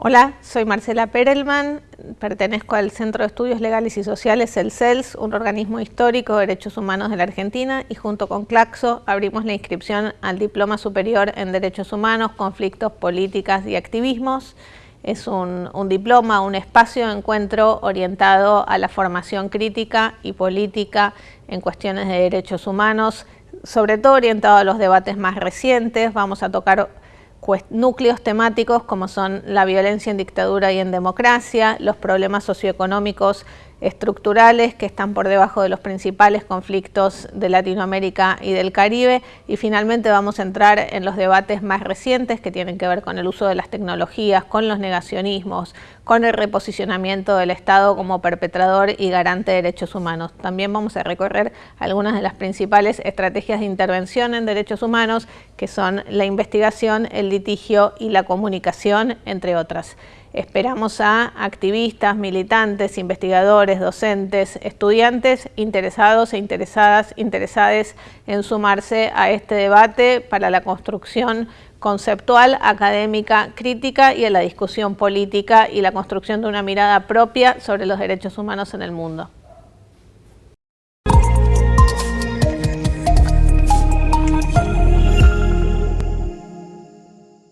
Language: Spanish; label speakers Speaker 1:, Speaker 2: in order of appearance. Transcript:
Speaker 1: Hola, soy Marcela Perelman, pertenezco al Centro de Estudios Legales y Sociales, el CELS, un organismo histórico de derechos humanos de la Argentina, y junto con Claxo abrimos la inscripción al Diploma Superior en Derechos Humanos, Conflictos, Políticas y Activismos. Es un, un diploma, un espacio de encuentro orientado a la formación crítica y política en cuestiones de derechos humanos, sobre todo orientado a los debates más recientes. Vamos a tocar núcleos temáticos como son la violencia en dictadura y en democracia, los problemas socioeconómicos estructurales que están por debajo de los principales conflictos de Latinoamérica y del Caribe y finalmente vamos a entrar en los debates más recientes que tienen que ver con el uso de las tecnologías, con los negacionismos, con el reposicionamiento del Estado como perpetrador y garante de derechos humanos. También vamos a recorrer algunas de las principales estrategias de intervención en derechos humanos que son la investigación, el litigio y la comunicación, entre otras. Esperamos a activistas, militantes, investigadores, docentes, estudiantes interesados e interesadas, interesadas en sumarse a este debate para la construcción conceptual, académica, crítica y a la discusión política y la construcción de una mirada propia sobre los derechos humanos en el mundo.